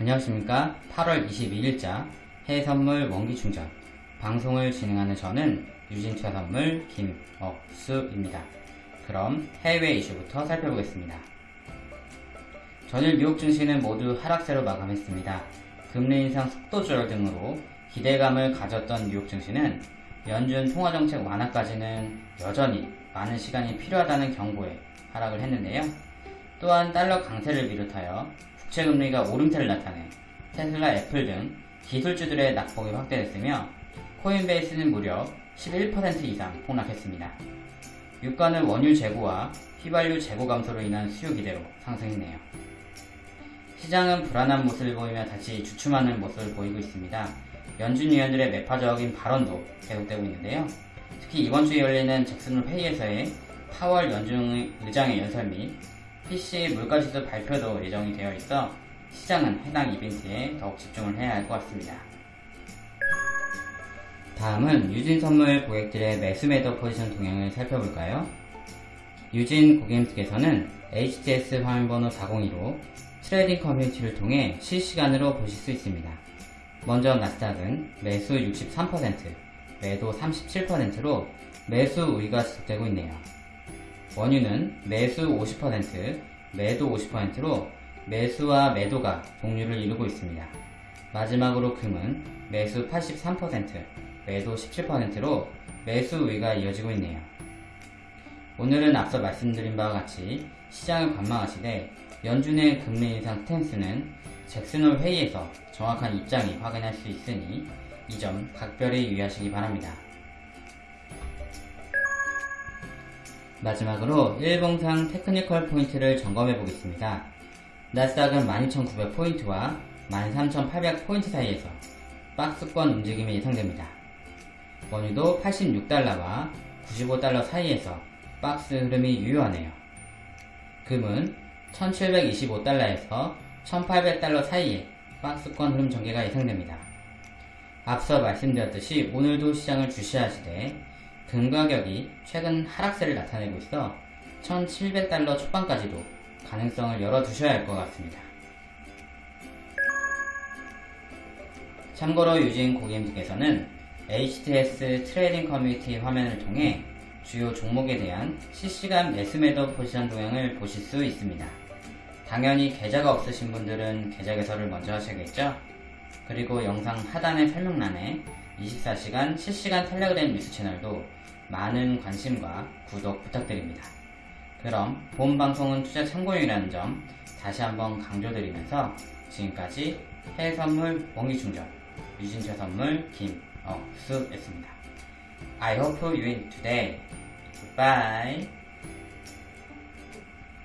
안녕하십니까 8월 22일자 해외선물 원기충전 방송을 진행하는 저는 유진투자선물 김억수입니다. 그럼 해외 이슈부터 살펴보겠습니다. 전일 뉴욕 증시는 모두 하락세로 마감했습니다. 금리 인상 속도 조절 등으로 기대감을 가졌던 뉴욕 증시는 연준 통화정책 완화까지는 여전히 많은 시간이 필요하다는 경고에 하락을 했는데요. 또한 달러 강세를 비롯하여 국채금리가 오름세를 나타내 테슬라, 애플 등 기술주들의 낙폭이 확대됐으며 코인베이스는 무려 11% 이상 폭락했습니다. 유가는 원유 재고와 휘발유 재고 감소로 인한 수요 기대로 상승했네요. 시장은 불안한 모습을 보이며 다시 주춤하는 모습을 보이고 있습니다. 연준 위원들의 매파적인 발언도 계속되고 있는데요. 특히 이번 주에 열리는 잭슨홀 회의에서의 파월 연준 의장의 연설 및 PCE 물가지수 발표도 예정이 되어 있어 시장은 해당 이벤트에 더욱 집중을 해야 할 것 같습니다. 다음은 유진 선물 고객들의 매수 매도 포지션 동향을 살펴볼까요? 유진 고객님께서는 HTS 화면번호 402로 trading 커뮤니티를 통해 실시간으로 보실 수 있습니다. 먼저 나스닥은 매수 63%, 매도 37%로 매수 우위가 지속되고 있네요. 원유는 매수 50%, 매도 50%로 매수와 매도가 동률을 이루고 있습니다. 마지막으로 금은 매수 83%, 매도 17%로 매수 우위가 이어지고 있네요. 오늘은 앞서 말씀드린 바와 같이 시장을 관망하시되 연준의 금리 인상 스탠스는 잭슨홀 회의에서 정확한 입장이 확인할 수 있으니 이 점 각별히 유의하시기 바랍니다. 마지막으로 일봉상 technical 포인트를 점검해 보겠습니다. 나스닥은 12,900포인트와 13,800포인트 사이에서 박스권 움직임이 예상됩니다. 원유도 86달러와 95달러 사이에서 박스 흐름이 유효하네요. 금은 1725달러에서 1800달러 사이에 박스권 흐름 전개가 예상됩니다. 앞서 말씀드렸듯이 오늘도 시장을 주시하시되 금 가격이 최근 하락세를 나타내고 있어 1700달러 초반까지도 가능성을 열어두셔야 할 것 같습니다. 참고로 유진 고객님께서는 HTS trading 커뮤니티 화면을 통해 주요 종목에 대한 실시간 매수매도 포지션 동향을 보실 수 있습니다. 당연히 계좌가 없으신 분들은 계좌 개설을 먼저 하셔야겠죠? 그리고 영상 하단의 설명란에 24시간 실시간 텔레그램 뉴스 채널도 많은 관심과 구독 부탁드립니다. 그럼 본 방송은 투자 참고용이라는 점 다시 한번 강조드리면서 지금까지 해외선물 원기충전 유진차 선물 김억수였습니다. I hope you win today. Goodbye.